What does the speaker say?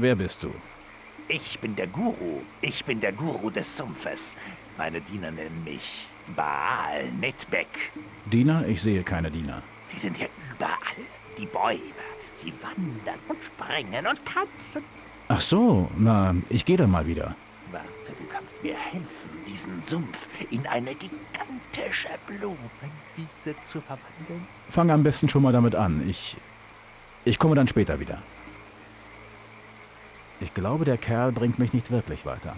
Wer bist du? Ich bin der Guru. Ich bin der Guru des Sumpfes. Meine Diener nennen mich Baal Netbeck. Diener? Ich sehe keine Diener. Sie sind hier überall. Die Bäume. Sie wandern und springen und tanzen. Ach so, na, ich gehe dann mal wieder. Warte, du kannst mir helfen, diesen Sumpf in eine gigantische Blumenwiese zu verwandeln. Fang am besten schon mal damit an. Ich. Ich komme dann später wieder. Ich glaube, der Kerl bringt mich nicht wirklich weiter.